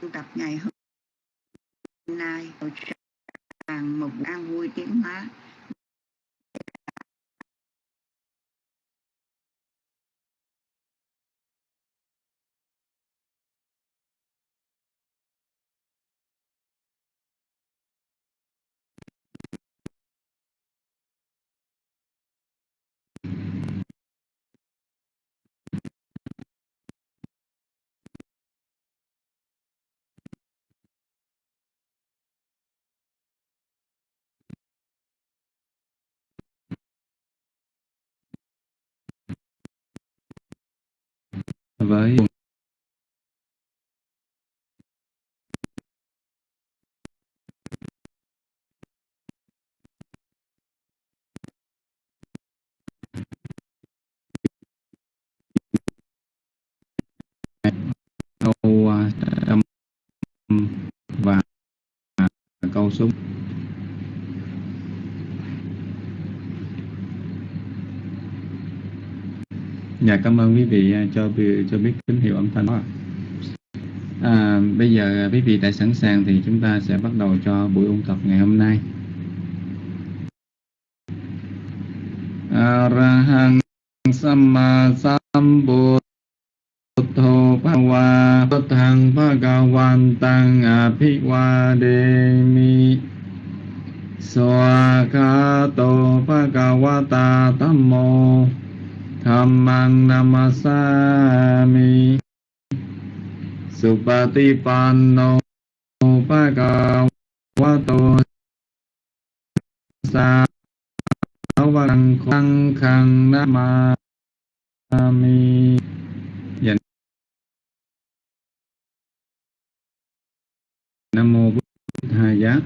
tu tập ngày hôm nay rằng một an vui tiến hóa với câu à, âm và câu số. Dạ cảm ơn quý vị à, cho cho biết tín hiệu âm thanh đó. À, bây giờ à, quý vị đã sẵn sàng thì chúng ta sẽ bắt đầu cho buổi ôn tập ngày hôm nay. Arahang Samma Sambuddho Bhava Buddhang Bhagavantang Abhivademi Swakato Bhagavata Tammo Dhammang namasami Supatipanno Bhagavato Sāvang khang khang namami Dạ Nam mô Bụt Thầy Giá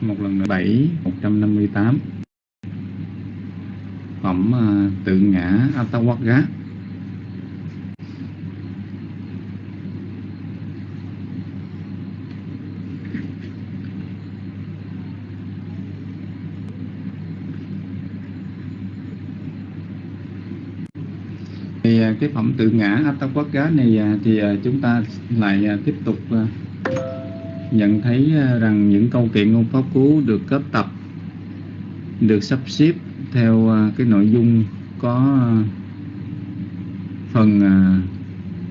Một lần nữa 7 158 phẩm ờ, tự ngã Atawagga thì ờ, cái phẩm tự ngã Atawagga này ờ, thì chúng ta lại tiếp tục nhận thấy rằng những câu kiện ngôn pháp cú được kết tập, được sắp xếp theo à, cái nội dung có à, phần à,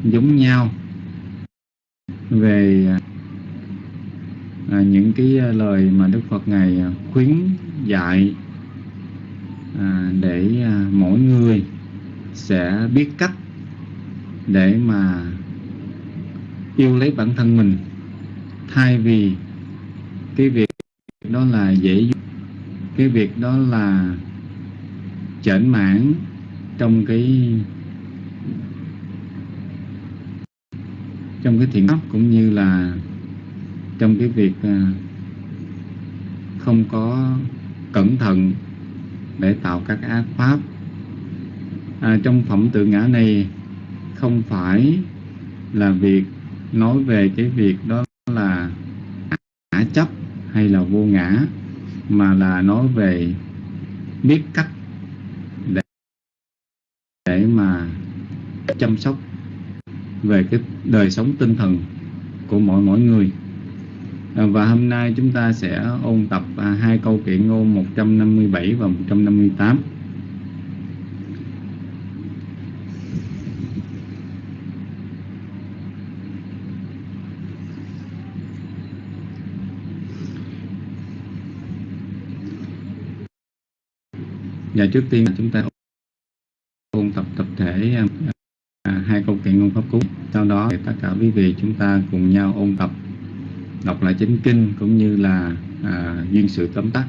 giống nhau về những cái lời mà Đức Phật ngài khuyến dạy để mỗi người sẽ biết cách để mà yêu lấy bản thân mình. Thay vì cái việc đó là dễ cái việc đó là chểnh mãn trong cái trong cái thiện pháp cũng như là trong cái việc à, không có cẩn thận để tạo các ác pháp. À, trong phẩm tự ngã này không phải là việc nói về cái việc đó là ngã chấp hay là vô ngã mà là nói về biết cách để mà chăm sóc về cái đời sống tinh thần của mỗi mỗi người. À, và hôm nay chúng ta sẽ ôn tập à, hai câu kiện ngôn 157 và 158 Và dạ, trước tiên chúng ta ôn tập tập thể à, à, hai câu kệ ngôn pháp cú. Sau đó thì tất cả quý vị chúng ta cùng nhau ôn tập đọc lại chính kinh cũng như là à, duyên sự tóm tắt.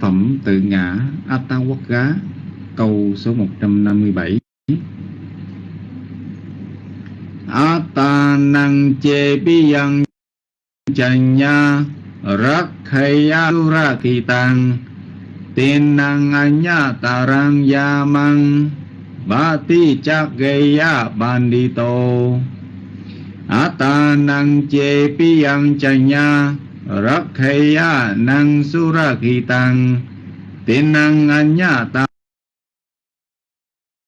Phẩm tự ngã Attawagga câu số 157 Atanang che biyang chanya rakhaya rakitang Tinang anya tarang yamang Bati chakgeya bandito. Atanang che piyang chanya Rakheya nang surakitang ya mang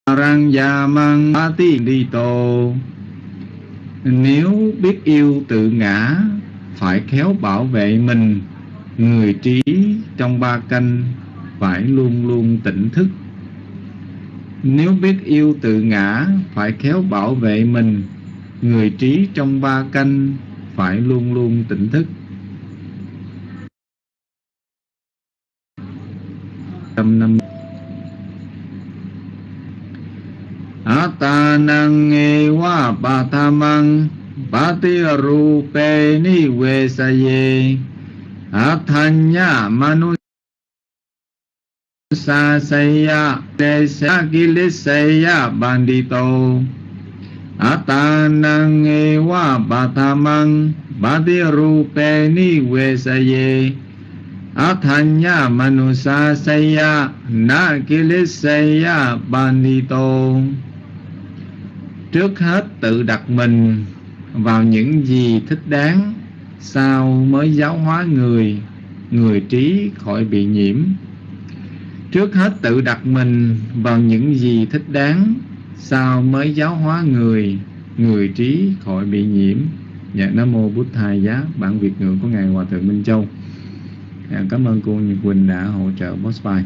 tarang yamang đi tô nếu biết yêu tự ngã, phải khéo bảo vệ mình. Người trí trong ba canh phải luôn luôn tỉnh thức nếu biết yêu tự ngã, phải khéo bảo vệ mình. Người trí trong ba canh, phải luôn luôn tỉnh thức. Tâm năm Atanang ewa patamang pati rupe ni vesaye Athanya manu sasaya desa gilisaya bandito Atanang ewa batamang pati rupe ni vesaye Athanya manusasaya na gilisaya bandito Trước hết tự đặt mình vào những gì thích đáng, Sau mới giáo hóa người Người trí khỏi bị nhiễm. Trước hết tự đặt mình vào những gì thích đáng Sau mới giáo hóa người Người trí khỏi bị nhiễm. Dạ Nam Mô Bút Thầy Giá Bản Việt ngữ của Ngài Hòa Thượng Minh Châu. Dạ, Cảm ơn cô Nhật Quỳnh đã hỗ trợ boss file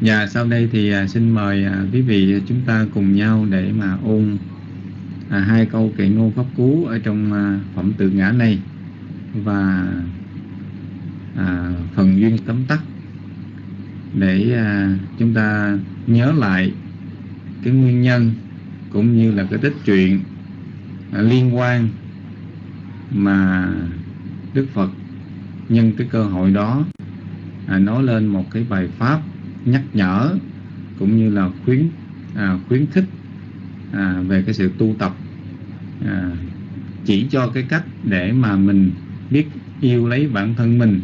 Dạ sau đây thì à, xin mời à, quý vị chúng ta cùng nhau để mà ôn à, hai câu kệ ngôn pháp cú ở trong phẩm tự ngã này và à, phần duyên tóm tắt để à, chúng ta nhớ lại cái nguyên nhân cũng như là cái tích truyện à, liên quan mà Đức Phật nhân cái cơ hội đó à, nói lên một cái bài pháp nhắc nhở cũng như là khuyến à, khuyến khích à, về cái sự tu tập à, chỉ cho cái cách để mà mình biết yêu lấy bản thân mình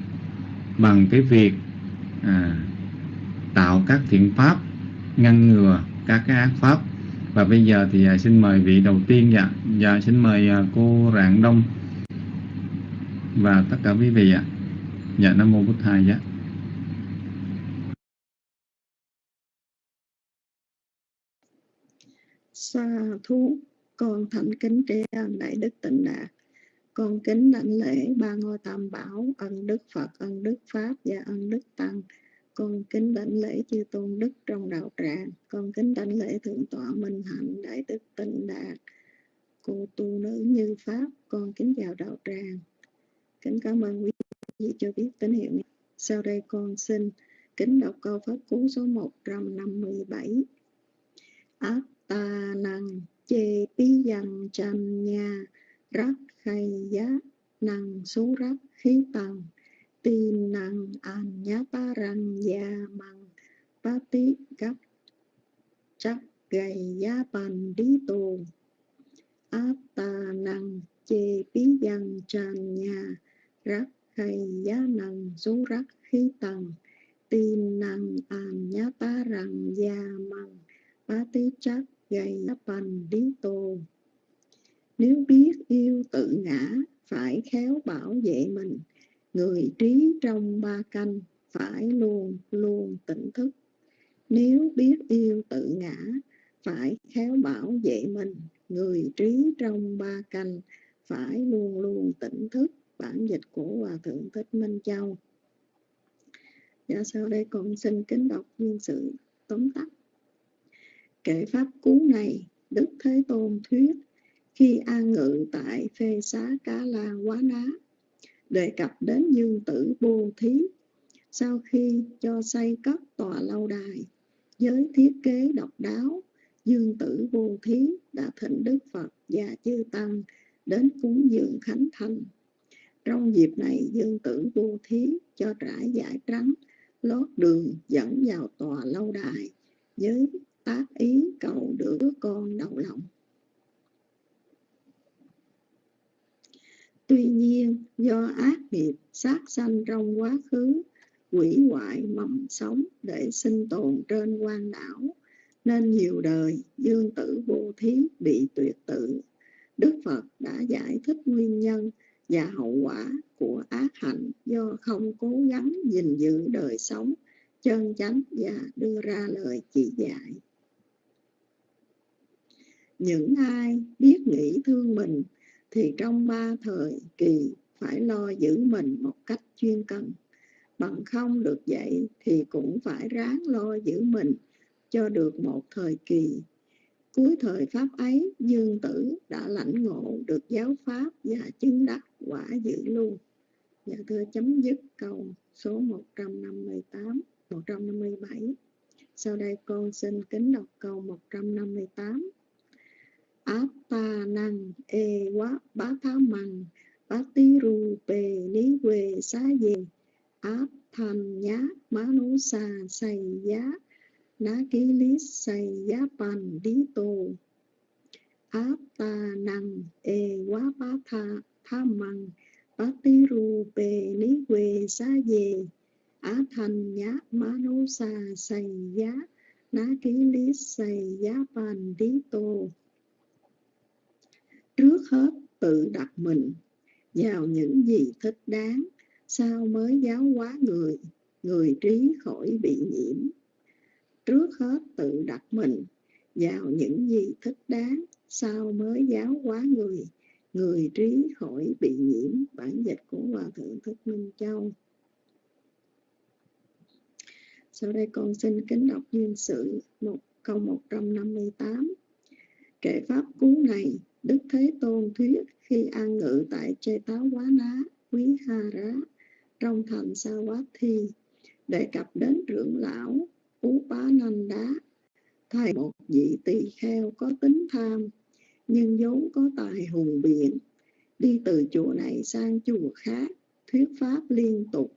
bằng cái việc à, tạo các thiện pháp ngăn ngừa các cái ác pháp. Và bây giờ thì à, xin mời vị đầu tiên dạ. Dạ xin mời à, cô Rạng Đông và tất cả quý vị ạ. Dạ nam mô bổn thầy dạ. Sa thú con thành kính tri ân đại đức tịnh đạt con kính đảnh lễ ba ngôi tam bảo, ân đức phật, ân đức pháp và ân đức tăng. Con kính đảnh lễ chư tôn đức trong đạo tràng. Con kính đảnh lễ thượng tọa minh hạnh, đại đức tịnh đạt cô tu nữ như pháp. Con kính chào đạo tràng. Kính cảm ơn quý vị cho biết tín hiệu sau đây con xin kính đọc câu pháp cú số 157 ác ta năng chê bí dằn chân nha rắc khay giá, năng số rắc khí tầng. Tin năng an nhá ba răng gia măng. Ba tí gấp, chắc gầy giá bàn đi tù. Áp ta năng chê bí dân tràn nhà. Rắc khay giá năng số rắc khí tầng. Tin năng an nhá ba răng gia măng. Ba tí chắc gầy giá bàn đi tù nếu biết yêu tự ngã phải khéo bảo vệ mình. Người trí trong ba canh phải luôn luôn tỉnh thức. Nếu biết yêu tự ngã phải khéo bảo vệ mình. Người trí trong ba canh phải luôn luôn tỉnh thức. Bản dịch của hòa thượng thích minh châu. Và sau đây con xin kính đọc viên sự tóm tắt. Kệ pháp cú này, Đức Thế Tôn thuyết khi an ngự tại phê xá Cá La Quá Ná, đề cập đến dương tử bô thí. Sau khi cho xây cất tòa lâu đài, với thiết kế độc đáo, dương tử bô thí đã thỉnh Đức Phật và chư Tăng đến cúng dường khánh thành. Trong dịp này, dương tử bô thí cho trải giải trắng, lót đường dẫn vào tòa lâu đài với tác ý cầu được đứa con đầu lòng. Tuy nhiên, do ác nghiệp sát sanh trong quá khứ, quỷ hoại mầm sống để sinh tồn trên quan đảo, nên nhiều đời dương tử vô thí bị tuyệt tự. Đức Phật đã giải thích nguyên nhân và hậu quả của ác hạnh do không cố gắng gìn giữ đời sống chân chánh và đưa ra lời chỉ dạy. những ai biết nghĩ thương mình thì trong ba thời kỳ, phải lo giữ mình một cách chuyên cần bằng không được vậy thì cũng phải ráng lo giữ mình cho được một thời kỳ. Cuối thời pháp ấy, dương tử đã lãnh ngộ được giáo pháp và chứng đắc quả dự lưu dạ thưa chấm dứt câu số 158 157 sau đây con xin kính đọc câu 158 Atta năng e quá bá thá măng bá tí ru bề lý quê xá về áp thành nhá má nú xà say giá ná ký lý say giá pan đi tô áp ta năng e quá bá tha tha măng bá tí ru bề lý quê xá về á thành nhá má nú xà say giá ná ký lý say giá pan đi tô trước hết tự đặt mình vào những gì thích đáng sao mới giáo hóa người người trí khỏi bị nhiễm. Trước hết tự đặt mình vào những gì thích đáng sao mới giáo hóa người người trí khỏi bị nhiễm. Bản dịch của hòa thượng thích minh châu. Sau đây con xin kính đọc duyên sự, một, câu 158 kệ pháp cú này Đức Thế Tôn thuyết khi an ngự tại Chê Táo Quá Ná, Quý Ha Rá, trong thành Sa Quá Thi, đề cập đến trưởng lão Ú Bá Nanh Đá, thầy một vị tỳ kheo có tính tham, nhưng vốn có tài hùng biện, đi từ chùa này sang chùa khác, thuyết pháp liên tục,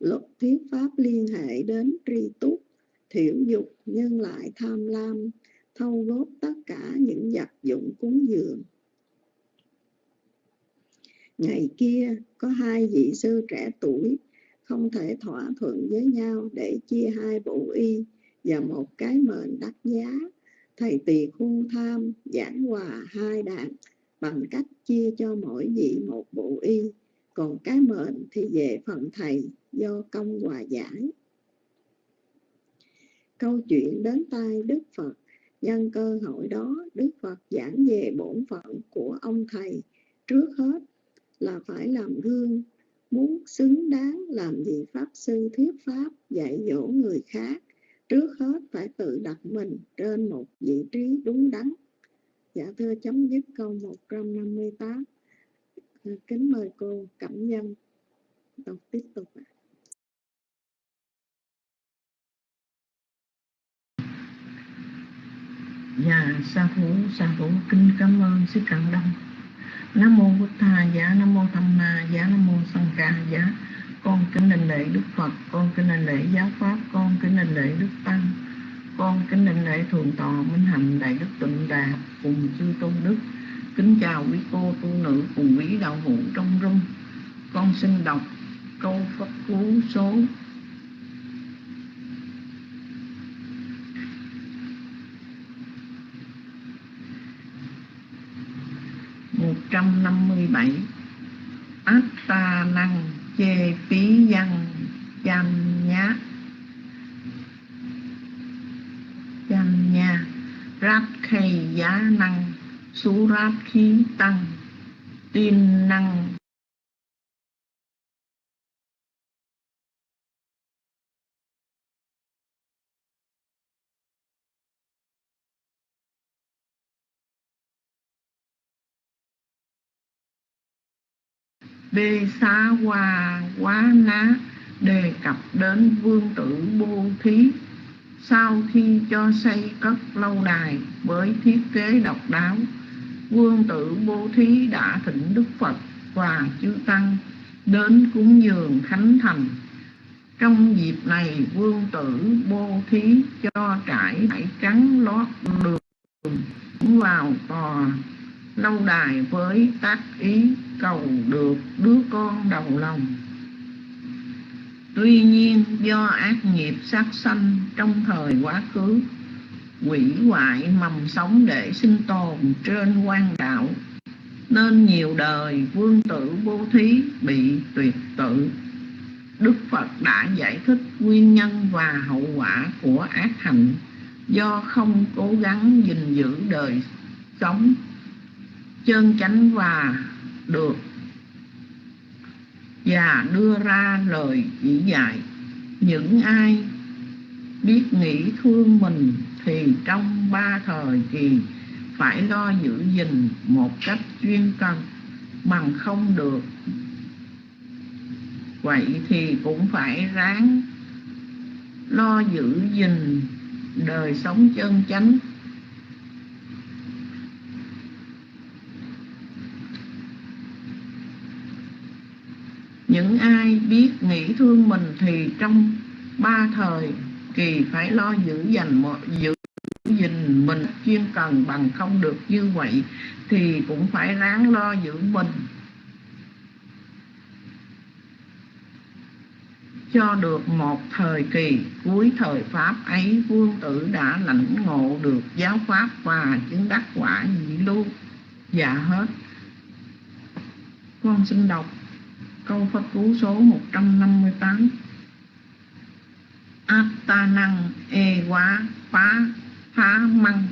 lúc thuyết pháp liên hệ đến tri túc, thiểu dục nhưng lại tham lam, thâu góp tất cả những vật dụng cúng dường. Ngày kia có hai vị sư trẻ tuổi không thể thỏa thuận với nhau để chia hai bộ y và một cái mền đắt giá. Thầy tỳ khu tham giảng hòa hai đàn bằng cách chia cho mỗi vị một bộ y, còn cái mền thì về phần thầy do công hòa giải. Câu chuyện đến tai Đức Phật Nhân cơ hội đó, Đức Phật giảng về bổn phận của ông thầy. Trước hết là phải làm gương, muốn xứng đáng làm gì Pháp Sư thuyết Pháp dạy dỗ người khác. Trước hết phải tự đặt mình trên một vị trí đúng đắn. Dạ thưa chấm dứt câu 158. Kính mời cô Cẩm Nhân đọc tiếp tục ạ. Dạ sa thú sa thú, kính cảm ơn sư Cận Đông Nam mô Bụt Thà giá dạ Nam mô Tham Ma giá Nam mô Sanh Ca giá con kính đảnh lễ Đức Phật, con kính đảnh lễ giáo pháp, con kính đảnh lễ Đức Tăng, con kính đảnh lễ thượng tọa minh hạnh, đại đức tịnh đà, cùng chư tôn đức. Kính chào quý cô, tu nữ, cùng quý đạo hữu trong rung. Con xin đọc câu Phật cú số 157 Atta năng chê phí văn chăm nhá. Chăm nha rát khay giá năng. Sú rát khí tăng. Tin năng Bê xá hòa quá ná đề cập đến vương tử bô thí. Sau khi cho xây cất lâu đài với thiết kế độc đáo, vương tử bố thí đã thỉnh đức phật và chư tăng đến cúng dường khánh thành. Trong dịp này, vương tử bố thí cho trải vải trắng lót đường vào tòa lâu đài với tác ý cầu được đứa con đầu lòng. Tuy nhiên do ác nghiệp sát sanh trong thời quá khứ, quỷ hoại mầm sống để sinh tồn trên quan đạo, nên nhiều đời vương tử vô thí bị tuyệt tự. Đức phật đã giải thích nguyên nhân và hậu quả của ác hạnh do không cố gắng gìn giữ đời sống chân chánh và được và đưa ra lời chỉ dạy. Những ai biết nghĩ thương mình thì trong ba thời kỳ phải lo giữ gìn một cách chuyên cần bằng không được. Vậy thì cũng phải ráng lo giữ gìn đời sống chân chánh những ai biết nghĩ thương mình thì trong ba thời kỳ phải lo giữ dành mọi, giữ gìn mình chuyên cần bằng không được như vậy thì cũng phải ráng lo giữ mình. Cho được một thời kỳ cuối thời pháp ấy, vương tử đã lãnh ngộ được giáo pháp và chứng đắc quả nhị lưu. Dạ hết. Con xin đọc câu Phật cú số 158 Atta năng e quá, phá phá măng,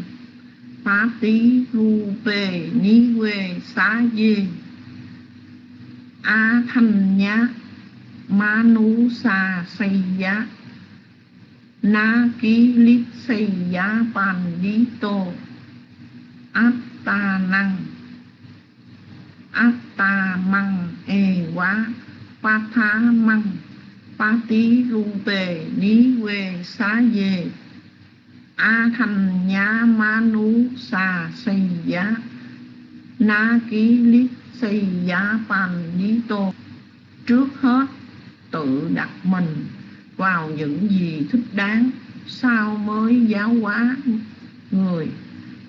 phá tí ru về ni quê xá, dê. A thanh nhá ma nú sa xây giá. Na ký, lít xây giá bàn đi tô. Áp ta năng atta măng e quá pa tha măng pa tí rung tề ní quê xá dê a thành nhá ma nú sa xây giá na ký lít xây giá pan ní tô trước hết, tự đặt mình vào những gì thích đáng, sao mới giáo hóa người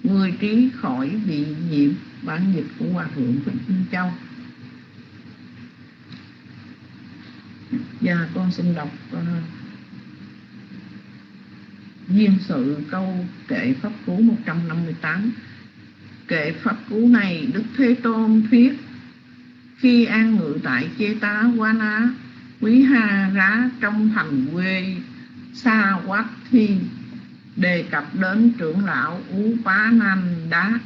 người trí khỏi bị nhiễm bản dịch của hòa thượng Vĩnh Minh Châu. Và con xin đọc uh, duyên sự câu kệ pháp cú 158 kệ pháp cú này Đức Thế Tôn thuyết khi an ngự tại Chê Tá Quá Ná Quý Ha Rá trong thành quê Sa Quát Thiên đề cập đến trưởng lão Ú Pá Nam Đá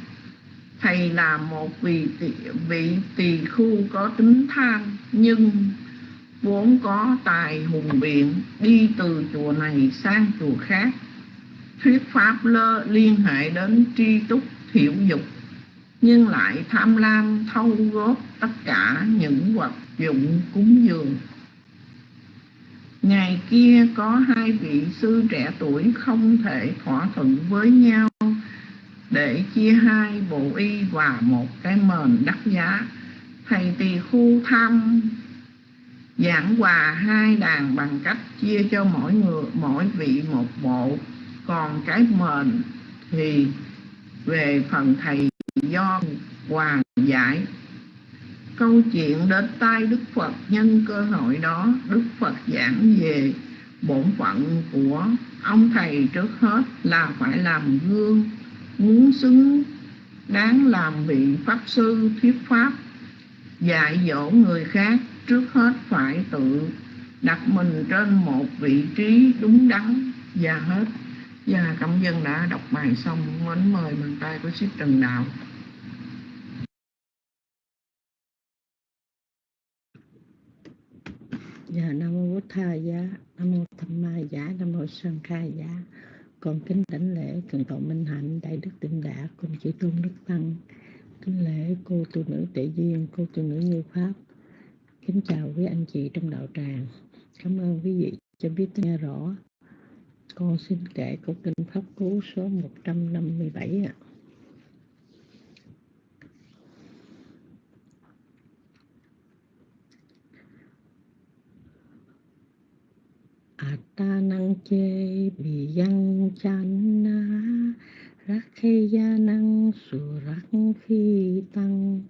thầy là một vị tỳ, vị tỳ khu có tính tham nhưng vốn có tài hùng biện đi từ chùa này sang chùa khác. Thuyết pháp lơ liên hệ đến tri túc thiểu dục nhưng lại tham lam thâu góp tất cả những vật dụng cúng dường. Ngày kia có hai vị sư trẻ tuổi không thể thỏa thuận với nhau để chia hai bộ y và một cái mền đắt giá. Thầy tỳ khu thăm giảng hòa hai đàn bằng cách chia cho mỗi người, mỗi vị một bộ. Còn cái mền thì về phần thầy do hòa giải. Câu chuyện đến tai đức phật nhân cơ hội đó, đức phật giảng về bổn phận của ông thầy trước hết là phải làm gương muốn xứng đáng làm vị pháp sư thuyết pháp dạy dỗ người khác trước hết phải tự đặt mình trên một vị trí đúng đắn và hết. Và cảm dân đã đọc bài xong mến mời bàn tay của ship trần đạo. Dạ Nam mô Bổn Tha Giá, dạ. Nam mô Tham Ma Giá, Nam mô Sơn Khai Giá. Con kính đảnh lễ thượng tọa Minh Hạnh, Đại Đức Tịnh Đà, cùng chư tôn Đức Tăng. Kính lễ cô tu nữ Tệ Duyên, cô tu nữ Như Pháp. Kính chào quý anh chị trong đạo tràng. Cảm ơn quý vị cho biết nghe rõ. Con xin kể câu kinh Pháp Cú số 157 ạ. Ta năng chê bị dân chán na. Rắc khê gia năng su rắc khi tăng.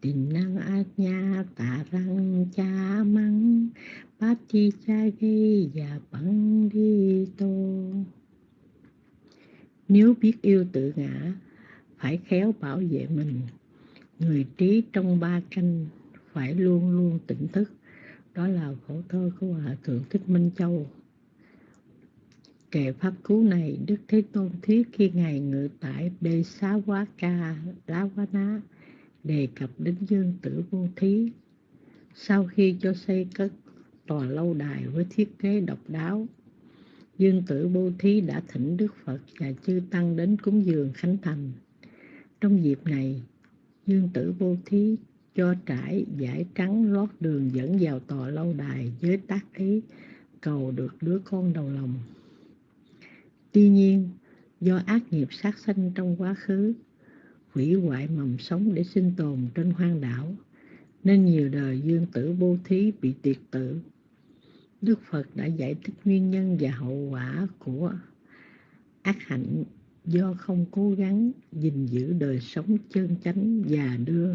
Tình năng ác nha tà răng cha măng bát chi cha gây và băng đi tô. Nếu biết yêu tự ngã, phải khéo bảo vệ mình. Người trí trong ba canh phải luôn luôn tỉnh thức. Đó là khổ thơ của hòa thượng thích minh châu. Kệ pháp cú này, Đức Thế Tôn thuyết khi Ngài ngự tại Bê Xá Quá Ca Lá Quá Ná, đề cập đến dương tử vô thí. Sau khi cho xây cất tòa lâu đài với thiết kế độc đáo, dương tử vô thí đã thỉnh Đức Phật và chư Tăng đến cúng dường Khánh Thành. Trong dịp này, dương tử vô thí cho trải giải trắng lót đường dẫn vào tòa lâu đài với tác ý cầu được đứa con đầu lòng. Tuy nhiên, do ác nghiệp sát sanh trong quá khứ, hủy hoại mầm sống để sinh tồn trên hoang đảo, nên nhiều đời dương tử vô thí bị tuyệt tử. Đức Phật đã giải thích nguyên nhân và hậu quả của ác hạnh do không cố gắng gìn giữ đời sống chân chánh và đưa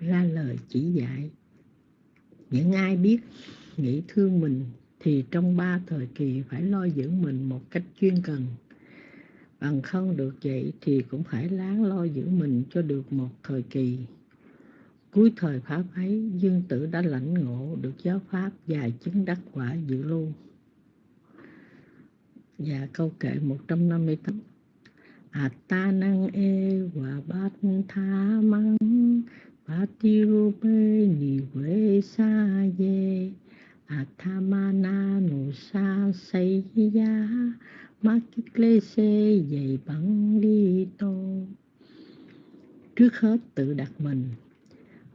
ra lời chỉ dạy. Những ai biết nghĩ thương mình thì trong ba thời kỳ phải lo giữ mình một cách chuyên cần. Bằng không được vậy thì cũng phải láng lo giữ mình cho được một thời kỳ. Cuối thời Pháp ấy, Dương Tử đã lãnh ngộ được giáo Pháp và chứng đắc quả dự lưu. Và câu kệ 158 Attanang e và bát tha măng Patirupe nive sa ye Athamana no sa sayya Makiklese dày bằng đi tô Trước hết tự đặt mình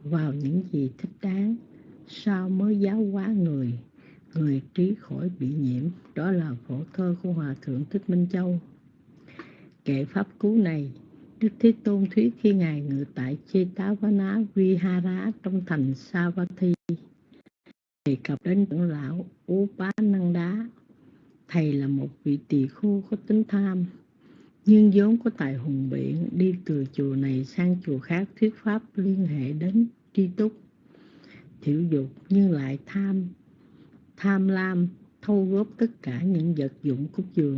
vào những gì thích đáng, Sau mới giáo hóa người. Người trí khỏi bị nhiễm, Đó là phổ thơ của Hòa Thượng Thích Minh Châu. Kệ Pháp Cú này, Đức Thế Tôn thuyết khi Ngài ngự tại Chetavana Vihara trong thành Savatthi đề cập đến trưởng lão Upananda. Thầy là một vị tỳ khưu có tính tham, nhưng vốn có tài hùng biện đi từ chùa này sang chùa khác thuyết pháp liên hệ đến tri túc. Thiểu dục nhưng lại tham, tham lam, thâu góp tất cả những vật dụng của chùa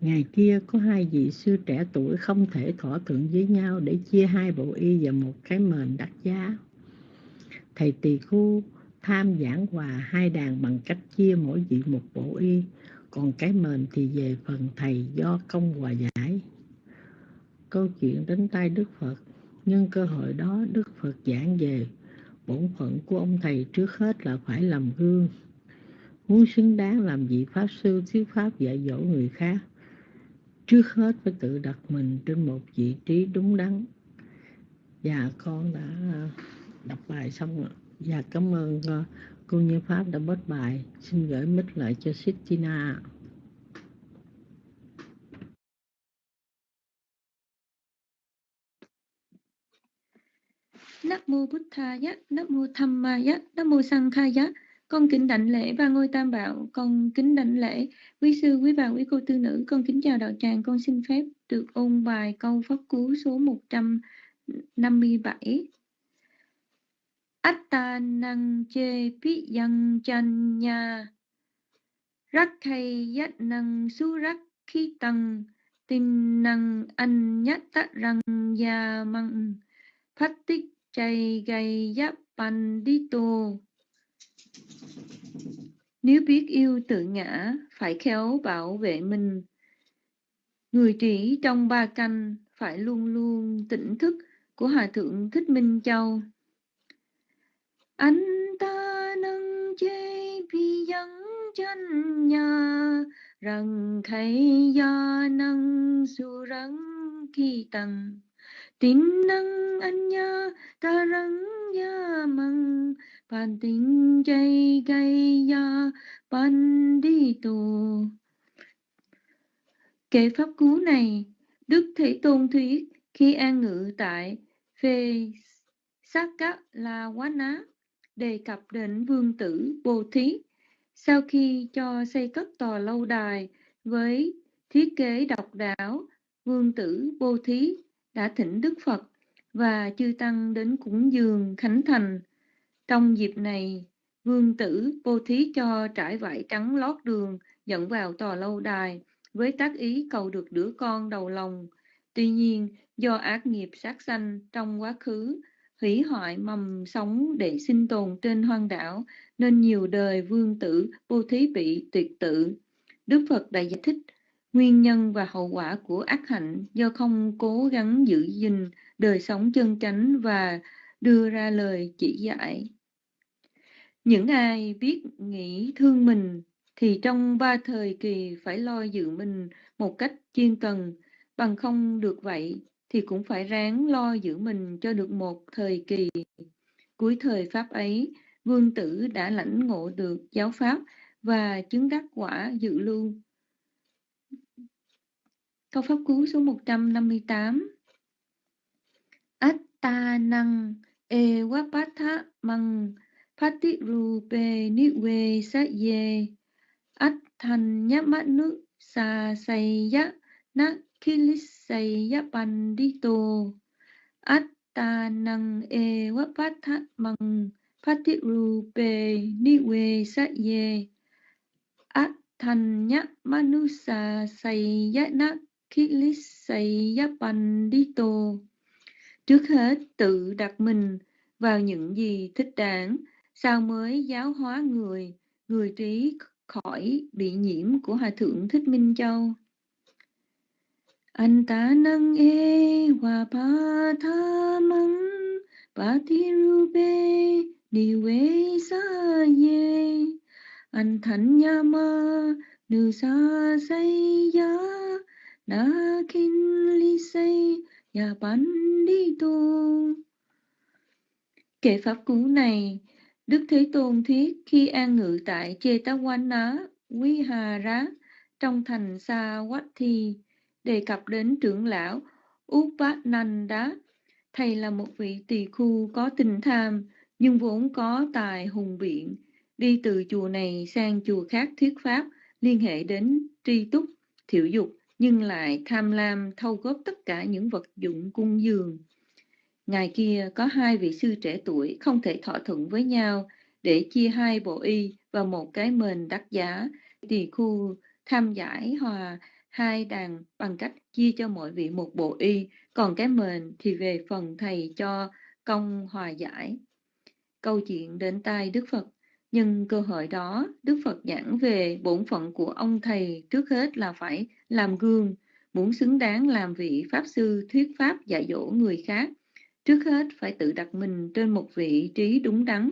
Ngày kia có hai vị sư trẻ tuổi không thể thỏa thuận với nhau để chia hai bộ y và một cái mền đắt giá. Thầy tỳ khu tham giảng hòa hai đàn bằng cách chia mỗi vị một bộ y, còn cái mền thì về phần thầy do công hòa giải. Câu chuyện đến tay Đức Phật, nhân cơ hội đó Đức Phật giảng về bổn phận của ông thầy trước hết là phải làm gương. Muốn xứng đáng làm vị Pháp Sư thuyết Pháp dạy dỗ người khác, trước hết phải tự đặt mình trên một vị trí đúng đắn. Và con đã đọc bài xong rồi. Dạ cảm ơn uh, cô Như Pháp đã bớt bài. Xin gửi mic lại cho Sittina. Nam mô Bụt Thaya, Nam mô Tham Maya, Nam mô Sang Khaya. Con kính đảnh lễ ba ngôi tam bảo, con kính đảnh lễ quý sư, quý bà, quý cô tư nữ, con kính chào đạo tràng, con xin phép được ôn bài câu pháp cú số 157. Atta năng chê pi yang chan nha Rắc hay yết năng su rắc khi tăng Tin năng anh nhát tạ răng ya măng Phát tích chay gay giáp pan đi tô Nếu biết yêu tự ngã, Phải khéo bảo vệ mình. Người trí trong ba canh Phải luôn luôn tỉnh thức Của Hòa Thượng Thích Minh Châu anh ta nâng chê vì dân chân nhà, rằng khay ya năng su răng kỳ tăng tin năng anh nha ta răng ya măng pan tin chay gay ya pan đi tù. Kệ pháp cú này, đức thế tôn thuyết khi an ngự tại phê sát các la quá ná đề cập đến vương tử Bồ Thí. Sau khi cho xây cất tòa lâu đài với thiết kế độc đáo, vương tử Bồ Thí đã thỉnh Đức Phật và chư Tăng đến cúng dường Khánh Thành. Trong dịp này, vương tử Bồ Thí cho trải vải trắng lót đường dẫn vào tòa lâu đài với tác ý cầu được đứa con đầu lòng. Tuy nhiên, do ác nghiệp sát sanh trong quá khứ hủy hoại mầm sống để sinh tồn trên hoang đảo, nên nhiều đời vương tử vô thí bị tuyệt tự. Đức Phật đã giải thích nguyên nhân và hậu quả của ác hạnh do không cố gắng giữ gìn đời sống chân chánh và đưa ra lời chỉ dạy. Những ai biết nghĩ thương mình thì trong ba thời kỳ phải lo giữ mình một cách chuyên cần, bằng không được vậy thì cũng phải ráng lo giữ mình cho được một thời kỳ. Cuối thời Pháp ấy, vương tử đã lãnh ngộ được giáo Pháp và chứng đắc quả dự lưu. Câu pháp cú số 158 Atta năng e wapatha măng Phati rupe niwe sa ye Attanya sa sayya na kilisaya pandito Attanang e wapatha măng niwe saye Atthanya Attanya manusa sayana kilisaya Trước hết tự đặt mình vào những gì thích đáng, sao mới giáo hóa người, người trí khỏi bị nhiễm của Hòa Thượng Thích Minh Châu an ta năng e hòa pa tha măng pa thi rube đi quê sa ye an thân nha ma nữ sa say ya na kin li say ya ban đi tu. Kệ pháp cú này, Đức Thế Tôn thuyết khi an ngự tại Chetawana rá trong thành Sa thi đề cập đến trưởng lão Upananda. Thầy là một vị tỳ khu có tình tham, nhưng vốn có tài hùng biện, đi từ chùa này sang chùa khác thuyết pháp, liên hệ đến tri túc, thiểu dục, nhưng lại tham lam thâu góp tất cả những vật dụng cung dường. Ngày kia có hai vị sư trẻ tuổi không thể thỏa thuận với nhau để chia hai bộ y và một cái mền đắt giá. Tỳ khu tham giải hòa hai đàn bằng cách chia cho mỗi vị một bộ y, còn cái mền thì về phần thầy cho công hòa giải. Câu chuyện đến tai Đức Phật. Nhưng cơ hội đó, Đức Phật giảng về bổn phận của ông thầy trước hết là phải làm gương, muốn xứng đáng làm vị Pháp sư thuyết Pháp dạy dỗ người khác Trước hết phải tự đặt mình trên một vị trí đúng đắn.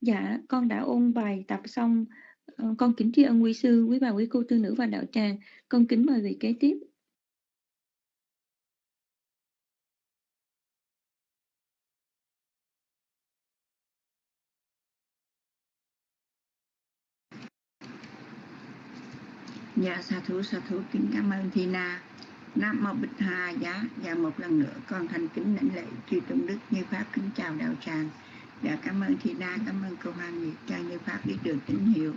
Dạ, con đã ôn bài tập xong. Ờ, con kính tri ân quý sư, quý bà, quý cô tư nữ và đạo tràng. Con kính mời vị kế tiếp. Dạ, sa thú, sa thú, kính cảm ơn Thi Na. Nam mô Bích Hà Giá và một lần nữa con thành kính lãnh lễ chư tôn đức như pháp kính chào đạo tràng dạ cảm ơn Thi Na cảm ơn cô Hoàng Nguyệt cho như pháp biết được tín hiệu.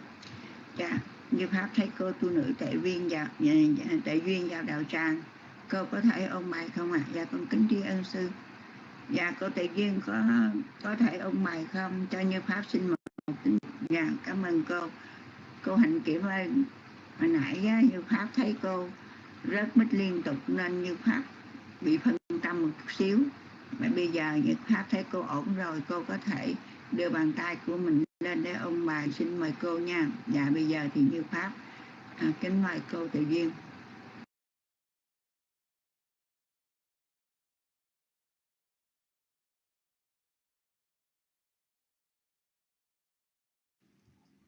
Dạ như pháp thấy cô tu nữ tệ viên vào dạ, dạ, tệ duyên vào đạo tràng. Cô có thể ôn bài không ạ? À? dạ con kính tri ân sư. Dạ cô tệ duyên có có thể ôn bài không? Cho như pháp xin một tín dạ cảm ơn cô. Cô hạnh kiểm ơn hồi nãy như pháp thấy cô rớt mít liên tục nên như pháp bị phân tâm một chút xíu mà bây giờ Nhật pháp thấy cô ổn rồi cô có thể đưa bàn tay của mình lên để ông bà xin mời cô nha. Dạ bây giờ thì như pháp à, kính mời cô tự duyên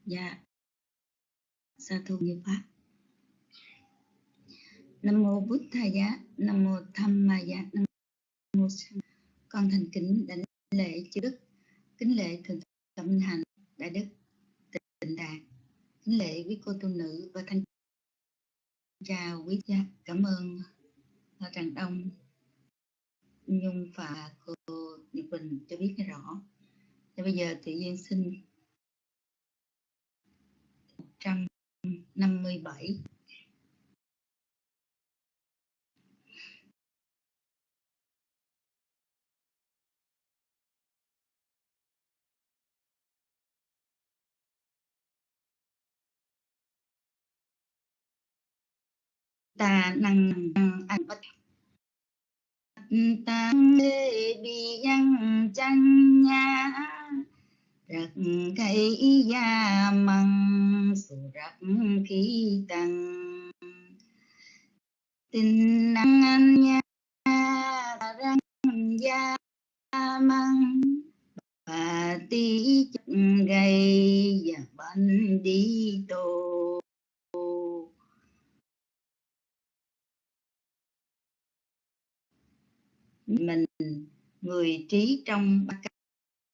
dạ. Sa thu như pháp. Nam mô bút thầy giá nam mô tham ma giá nam mô con thành kính đảnh lễ chư đức. Kính lễ thượng tâm hành đại đức tịnh đạt kính lễ quý cô tu nữ và thanh chào quý cha cảm ơn tràng đông. Nhung và cô nhật bình cho biết rõ. Và bây giờ tự nhiên xin 157 ta năng anh bất tăng lê bi yang chan nha rắc cây gia măng su rắc khí tăng tình năng anh nha răng gia măng. Và tí chất gây và bánh đi tôi mình, người trí trong ba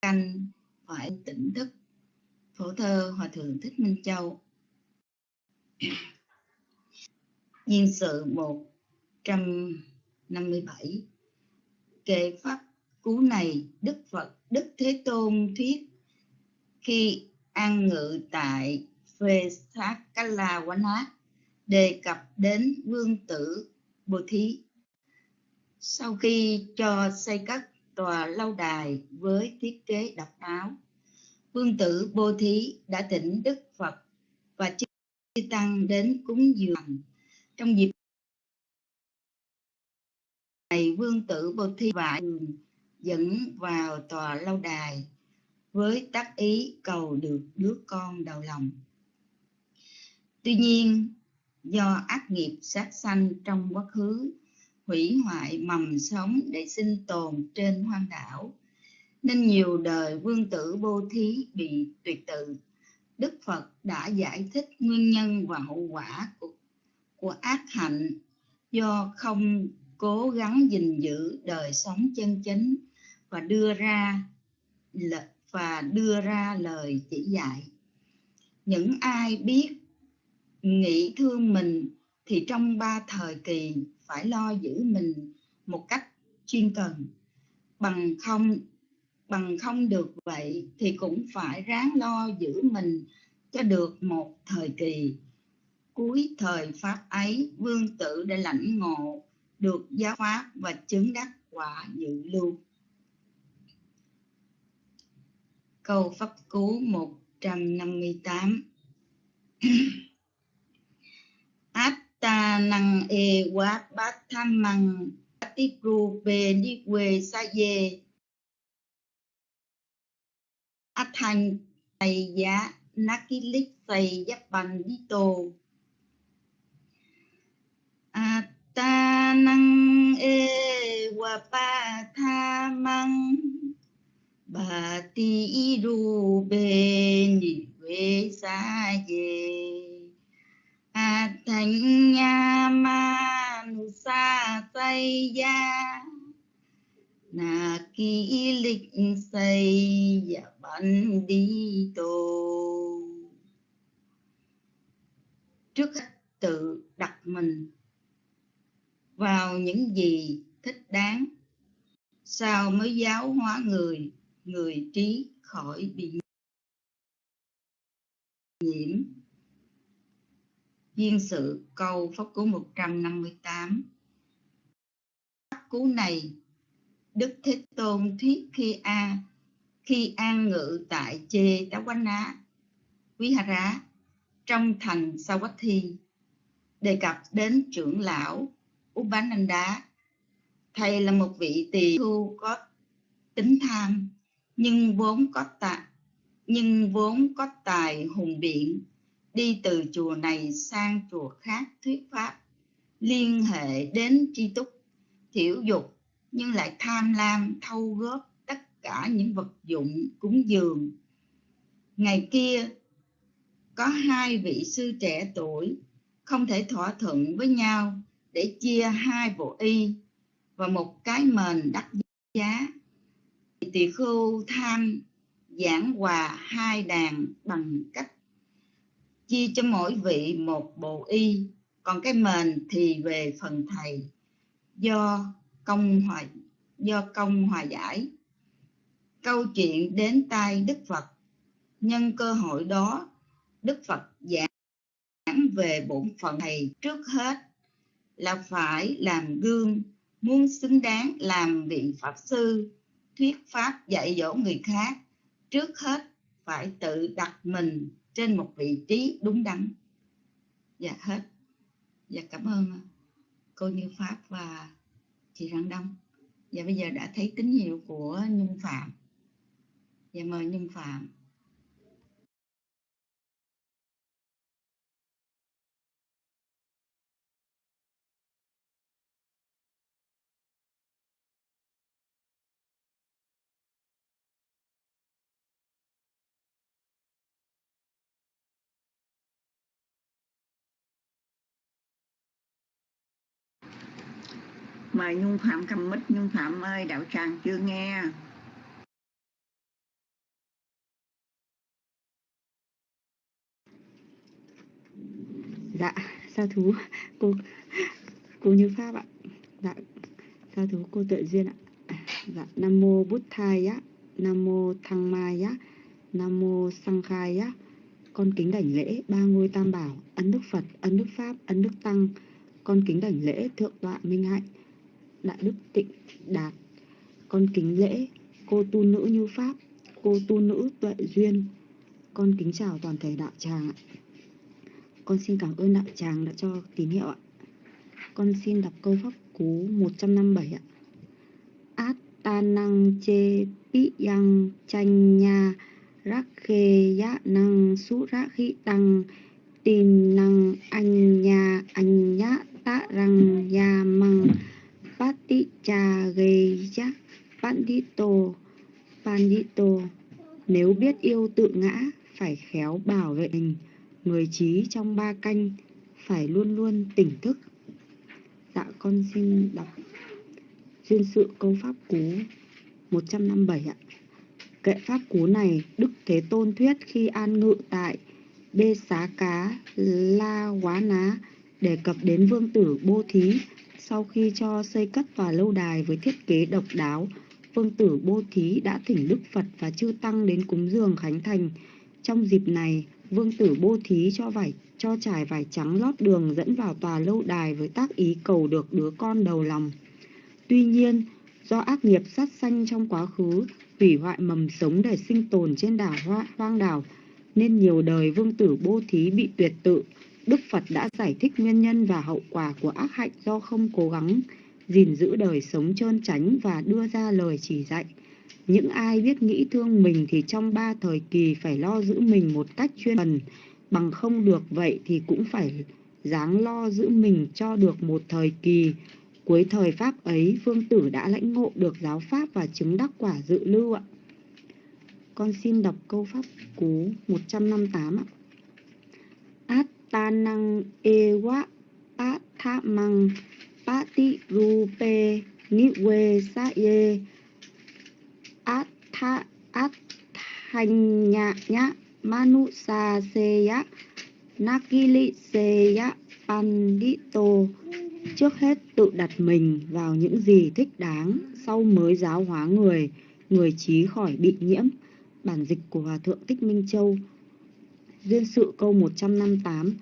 canh phải tỉnh thức. Phổ thơ hòa thượng thích minh châu. Duyên sự 157 Kệ pháp cú này Đức Phật, Đức Thế Tôn thuyết. Khi an ngự tại phê sát quán Wana đề cập đến vương tử Bồ Thí. Sau khi cho xây các tòa lâu đài với thiết kế độc đáo, vương tử Bồ Thí đã thỉnh Đức Phật và chư tăng đến cúng dường trong dịp này vương tử Bồ Thí và dẫn vào tòa lâu đài với tác ý cầu được đứa con đầu lòng. Tuy nhiên, do ác nghiệp sát sanh trong quá khứ hủy hoại mầm sống để sinh tồn trên hoang đảo, nên nhiều đời vương tử bô Thí bị tuyệt tự. Đức Phật đã giải thích nguyên nhân và hậu quả của, của ác hạnh do không cố gắng gìn giữ đời sống chân chính và đưa ra và đưa ra lời chỉ dạy những ai biết nghĩ thương mình thì trong ba thời kỳ phải lo giữ mình một cách chuyên cần. Bằng không bằng không được vậy thì cũng phải ráng lo giữ mình cho được một thời kỳ. Cuối thời pháp ấy, vương tử đã lãnh ngộ, được giáo pháp và chứng đắc quả dự lưu. Câu pháp cú 158 ta năng e quá bát tham măng ru về đi quê xa về dê thành thầy giá Nakilik thầy giáp bằng đi tù, a ta năng e quá ba tha măng bà ti ru về đi quê xa về thành nha ma sa tây gia. Na ki lịch xây và bắn đi tù trước hết tự đặt mình vào những gì thích đáng sao mới giáo hóa người người trí khỏi bị nhiễm viên sự câu pháp cú 158 pháp cú này, Đức Thế Tôn thuyết khi a, khi an ngự tại chê tá quán ná quý hà rá, trong thành Sawathi đề cập đến trưởng lão Upananda. Thầy là một vị tỳ thu có tính tham, nhưng vốn có tài nhưng vốn có tài hùng biện đi từ chùa này sang chùa khác thuyết pháp, liên hệ đến tri túc thiểu dục, nhưng lại tham lam, thâu góp tất cả những vật dụng cúng dường. Ngày kia, có hai vị sư trẻ tuổi, không thể thỏa thuận với nhau để chia hai bộ y và một cái mền đắt giá. Tỳ khưu tham giảng hòa hai đàn bằng cách chia cho mỗi vị một bộ y, còn cái mền thì về phần thầy. Do công hòa, do công hòa giải. Câu chuyện đến tai đức phật. Nhân cơ hội đó, đức phật giảng về bổn phận thầy trước hết là phải làm gương, muốn xứng đáng làm vị pháp sư, thuyết pháp dạy dỗ người khác. Trước hết phải tự đặt mình trên một vị trí đúng đắn. Dạ hết. Dạ cảm ơn à, cô như pháp và chị răng đông. Dạ bây giờ đã thấy tín hiệu của nhung phạm. Dạ mời nhung phạm. Mời nhung phạm cầm mít nhung phạm ơi, đạo tràng chưa nghe. Dạ sa thú? Cô cô như pháp ạ. Dạ sa thú? Cô tuệ duyên ạ. Dạ nam mô bút thai á. Nam mô thăng mai á. Nam mô sang khai á. Con kính đảnh lễ ba ngôi tam bảo, ân đức phật, ân đức pháp, ân đức tăng. Con kính đảnh lễ thượng tọa minh hạnh đại đức tịnh đạt. Con kính lễ, cô tu nữ như pháp, cô tu nữ tuệ duyên. Con kính chào toàn thể đạo tràng ạ. Con xin cảm ơn đạo tràng đã cho tín hiệu ạ. Con xin đọc câu pháp cú 157 ạ. Át ta năng chê pi yang chanh nha, rắc khê ya năng su rắc khí tăng. Tin năng anh nha, anh nhá ta răng ya măng pati cha pandito pandito. Nếu biết yêu tự ngã, phải khéo bảo vệ mình. Người trí trong ba canh, phải luôn luôn tỉnh thức. Dạ con xin đọc duyên sự câu pháp cú 157 ạ. Kệ pháp cú này đức thế tôn thuyết khi an ngự tại bê xá cá, la quá ná, đề cập đến vương tử bô thí sau khi cho xây cất tòa lâu đài với thiết kế độc đáo vương tử bô thí đã thỉnh đức phật và chư tăng đến cúng dường khánh thành. Trong dịp này vương tử bô thí cho vải cho trải vải trắng lót đường dẫn vào tòa lâu đài với tác ý cầu được đứa con đầu lòng. Tuy nhiên do ác nghiệp sát sanh trong quá khứ hủy hoại mầm sống để sinh tồn trên đảo hoa, hoang đảo nên nhiều đời vương tử bô thí bị tuyệt tự đức phật đã giải thích nguyên nhân và hậu quả của ác hạnh do không cố gắng gìn giữ đời sống trơn tránh và đưa ra lời chỉ dạy. Những ai biết nghĩ thương mình thì trong ba thời kỳ phải lo giữ mình một cách chuyên cần. Bằng không được vậy thì cũng phải dáng lo giữ mình cho được một thời kỳ. Cuối thời pháp ấy, vương tử đã lãnh ngộ được giáo pháp và chứng đắc quả dự lưu ạ. Con xin đọc câu pháp cú 158 ạ ta năng e wa pa tha măng pa ti ru pe ni we sa ye át tha át thanh nhạ nhã manu sa se ya nakili se ya pandito trước hết tự đặt mình vào những gì thích đáng sau mới giáo hóa người người trí khỏi bị nhiễm. Bản dịch của hòa thượng thích minh châu, duyên sự câu 158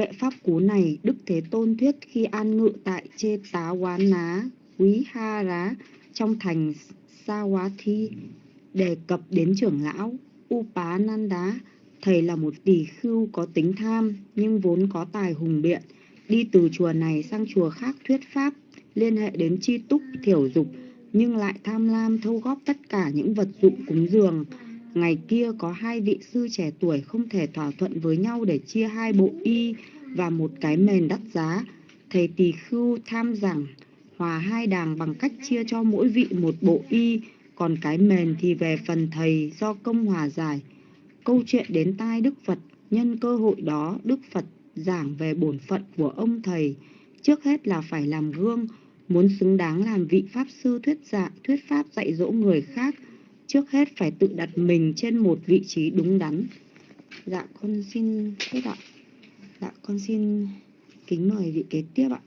kệ pháp cú này đức thế tôn thuyết khi an ngự tại chê tá quán ná quý ha rá trong thành sa quá thi đề cập đến trưởng lão Upá Nan Đá. Thầy là một tỷ khưu có tính tham nhưng vốn có tài hùng biện. Đi từ chùa này sang chùa khác thuyết pháp, liên hệ đến chi túc, thiểu dục, nhưng lại tham lam thâu góp tất cả những vật dụng cúng dường. Ngày kia có hai vị sư trẻ tuổi không thể thỏa thuận với nhau để chia hai bộ y và một cái mền đắt giá. Thầy tỳ khưu tham rằng hòa hai đàng bằng cách chia cho mỗi vị một bộ y còn cái mền thì về phần thầy do công hòa giải. Câu chuyện đến tai Đức Phật, nhân cơ hội đó Đức Phật giảng về bổn phận của ông thầy. Trước hết là phải làm gương, muốn xứng đáng làm vị Pháp Sư thuyết dạ, thuyết Pháp dạy dỗ người khác. Trước hết phải tự đặt mình trên một vị trí đúng đắn. Dạ con xin hết ạ. Dạ con xin kính mời vị kế tiếp ạ.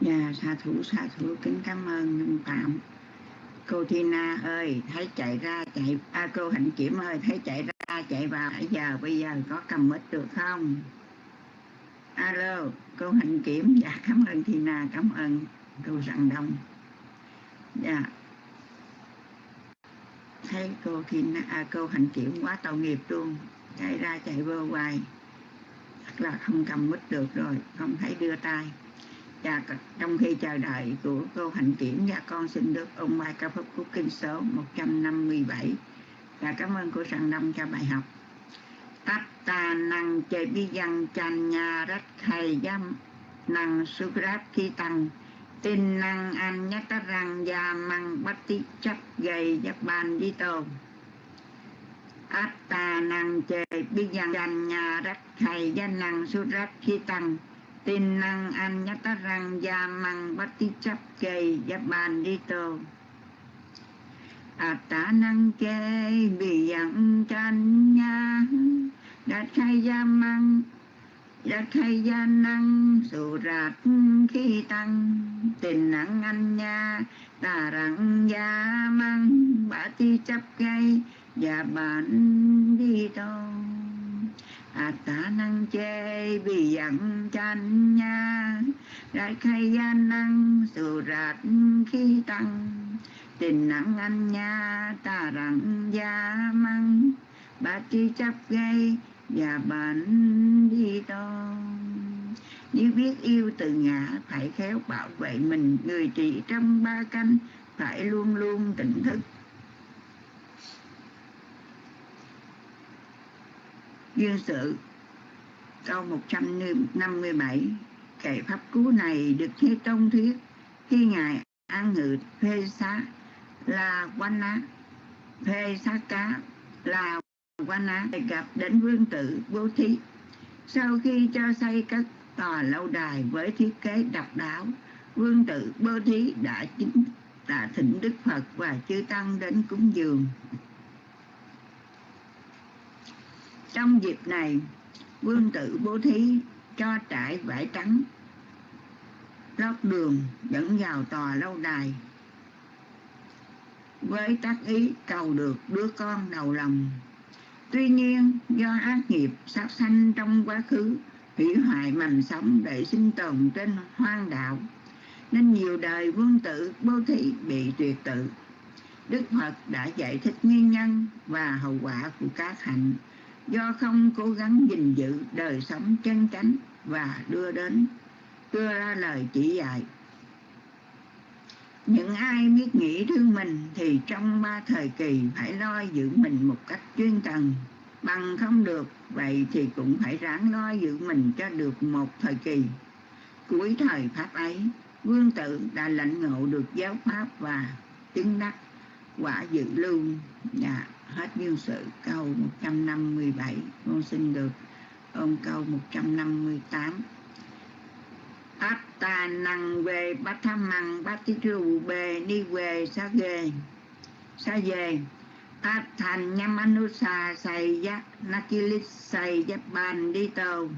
Dạ, xà thủ, xà thủ, kính cảm ơn Nhung Tạm. Cô Tina ơi, thấy chạy ra, chạy, à, cô Hạnh Kiểm ơi, thấy chạy ra, chạy vào, nãy giờ, bây giờ có cầm mít được không? Alo, cô Hạnh Kiểm, dạ, cảm ơn Tina, cảm ơn cô Răng Đông. Dạ. Thấy cô thì à, cô Hạnh Kiểm quá tội nghiệp luôn, chạy ra, chạy vô hoài. Chắc là không cầm mít được rồi, không thấy đưa tay dạ, và trong khi chờ đợi của cô Hạnh Kiểm và con xin được ông bài ca phúc của kinh số 157 và cảm ơn cô Sàng Đông cho bài học. Tát ta năng chế bi dân chan nhà rất thầy dâm năng sukrat khi tăng tin năng an ta răng già măng bắt tí chấp gầy giáp bàn đi tồn. Tà năng chế bi dân danh nhà rắc thầy dâm năng su khi tăng tin năng anh ta răng già măng bắt tí chấp gầy gia bàn đi tồn atta năng chê bi yang tranh nhà rắc thầy gia măng đã khai gia năng sụ rạt khi tăng. Tình nặng anh nha. Tà rặng gia măng. Bả ti chấp gây Và bản đi tô. À tả năng chê bị dặn chanh nha. Đại khai gia năng sụ rạt khi tăng. Tình nặng anh nha Tà rặng gia măng. Ba chi chấp gây và bệnh đi to nếu biết yêu từ ngã, phải khéo bảo vệ mình. Người trị trong ba canh, phải luôn luôn tỉnh thức. Duyên sự, câu 157 kệ pháp cú này được thế tông thuyết khi ngài an ngự phê xá là quan á. Phê Sa cá là quan á. Gặp đến vương tử bố thí. Sau khi cho xây các tòa lâu đài với thiết kế độc đáo, vương tử bố thí đã chính đã thỉnh đức phật và chư tăng đến cúng dường. Trong dịp này, vương tử bố thí cho trải vải trắng lót đường dẫn vào tòa lâu đài với tác ý cầu được đứa con đầu lòng Tuy nhiên, do ác nghiệp sát sanh trong quá khứ, hủy hoại mầm sống để sinh tồn trên hoang đạo, nên nhiều đời vương tử bố thí bị tuyệt tự. Đức Phật đã giải thích nguyên nhân và hậu quả của các hạnh do không cố gắng gìn giữ đời sống chân chánh và đưa đến đưa ra lời chỉ dạy. Những ai biết nghĩ thương mình thì trong ba thời kỳ phải lo giữ mình một cách chuyên cần. Bằng không được, vậy thì cũng phải ráng lo giữ mình cho được một thời kỳ. Cuối thời Pháp ấy, Vương tử đã lãnh ngộ được giáo Pháp và chứng đắc quả dự lưu. Dạ, hết duyên sự câu 157. Con xin được ôm câu 158 atta năng về bát tham măng, bát tí rù bề đi về sa về sa về áp thành nhâm anusa xài giác nakilit xài giác bàn đi tàu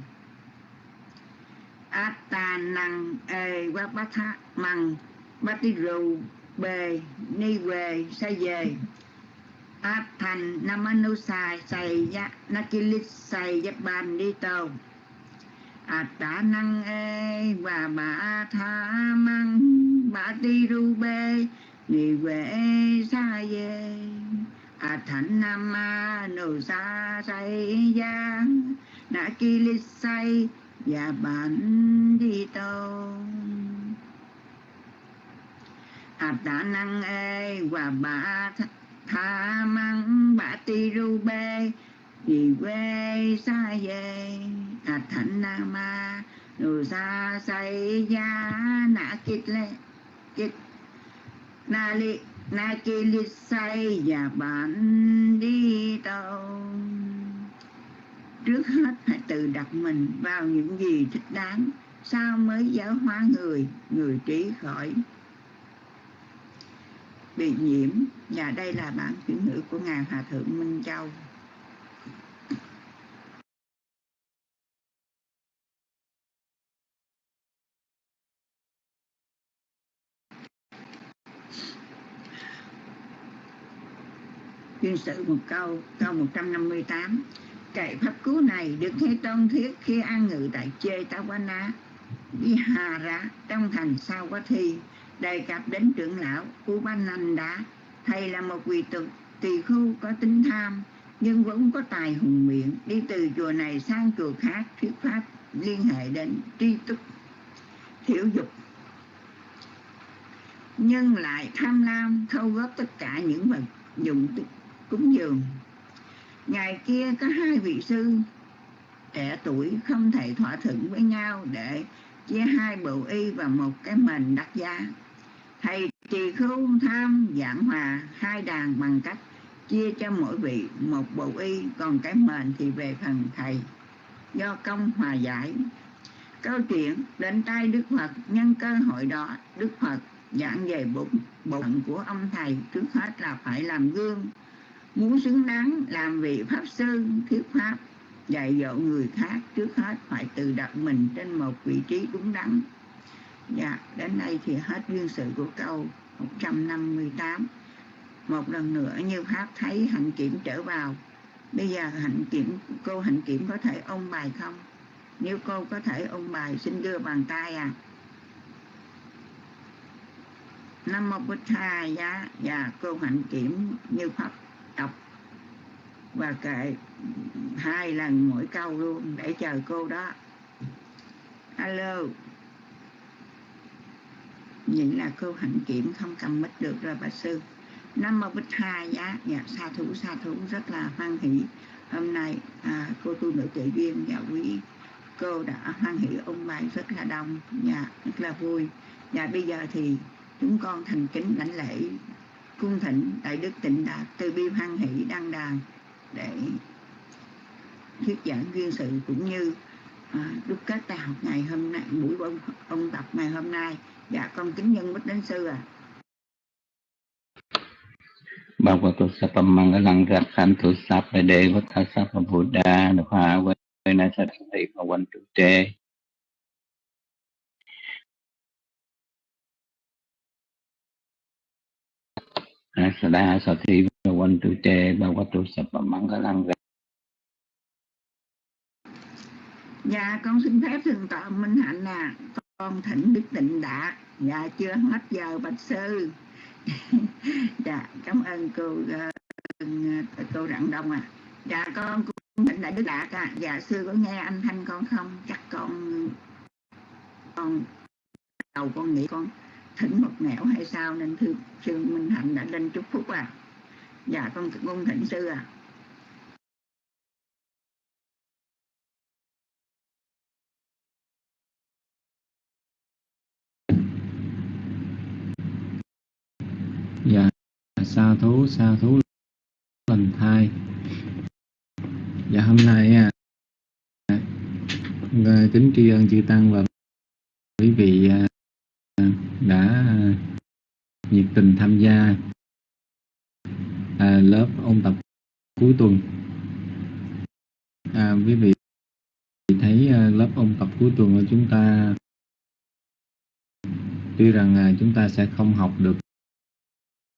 atta năng ê qua bát tham măng, bát tí rù bề ni về sa về áp thành nam anusa say giác nakilit xài giác bàn đi tàu Atta năng e và bà tha măng bà ti ru bê ni quê sa ye a thánh nam ma nô sa say ya na ki li say và bản đi tô à tạ năng e và bà tha măng bà ti ru bê vì quê xa về à thạnh nam ma nù sa say ya na kít le kít na li, na ki li say và bạn đi đâu. Trước hết hãy tự đặt mình vào những gì thích đáng sao mới giáo hóa người người trí khỏi. Bị nhiễm, và đây là bản chuyển ngữ của ngài hòa thượng minh châu. Chuyên sự một câu câu 158 kệ pháp cứu này được thế tôn thiết khi an ngự tại chê ta quá ná Vihara trong thành sao quá thi, đề cập đến trưởng lão Upananda. Thầy là một vị tục, tỳ khu có tính tham, nhưng vẫn có tài hùng miệng, đi từ chùa này sang chùa khác thuyết pháp liên hệ đến tri túc thiểu dục. Nhưng lại tham lam, thâu góp tất cả những vật dụng cúng dường. Ngày kia có hai vị sư, trẻ tuổi không thể thỏa thuận với nhau để chia hai bộ y và một cái mền đắt giá. Thầy trì khưu, tham, giảng hòa, hai đàn bằng cách chia cho mỗi vị một bộ y, còn cái mền thì về phần thầy. Do công hòa giải. Câu chuyện đến tay đức phật, nhân cơ hội đó, đức phật giảng về bụng bụng của ông thầy trước hết là phải làm gương muốn xứng đáng làm vị pháp sư thuyết pháp dạy dỗ người khác trước hết phải tự đặt mình trên một vị trí đúng đắn. Dạ đến đây thì hết duyên sự của câu 158 một lần nữa như pháp thấy hạnh kiểm trở vào. Bây giờ hạnh kiểm cô hạnh kiểm có thể ôn bài không? Nếu cô có thể ôn bài xin đưa bàn tay à Nam Mô Bích Tha giá. Dạ, cô hạnh kiểm như pháp và kệ hai lần mỗi câu luôn để chờ cô đó. Alo. Vậy là cô hạnh kiểm không cầm mít được rồi bà sư. Năm Mô Bích hai giá. Dạ sa thủ sa thủ rất là hoan hỷ. Hôm nay à, cô tu nữ tự duyên và quý cô đã hoan hỷ ôn bài rất là đông và dạ, rất là vui. Và bây giờ thì chúng con thành kính lãnh lễ cung thỉnh đại đức tịnh đạt từ bi hoan hỷ đăng đàn để thuyết giảng duyên sự cũng như à, đúc kết bài học ngày hôm nay buổi ông, ông tập ngày hôm nay. Dạ con kính nhân bích đến sư à Bhagavato Sapamangalang Rakhantu Sapade Vata Sapabuddha Nupha Vena Sattati Trụ Te Asada Sati Bhavantu Te Bhavatu Sapamangalang Dạ con xin phép thượng tọa Minh Hạnh à Con thỉnh Đức Tịnh Đạt Dạ chưa hết giờ Bạch Sư. Dạ cảm ơn cô uh, cô rạng đông à dạ con cũng thỉnh đại đức đạt à dạ sư có nghe anh thanh con không? Chắc con con đầu con nghĩ con thỉnh một nẻo hay sao nên thưa sư minh hạnh đã lên chúc phúc à? Dạ con con thỉnh sư à. Dạ sa thú sa thú lành thai. Dạ hôm nay à, à kính tri ân chư tăng và quý vị à, đã nhiệt tình tham gia à, lớp ôn tập cuối tuần. À, quý vị thấy à, lớp ôn tập cuối tuần của chúng ta tuy rằng à, chúng ta sẽ không học được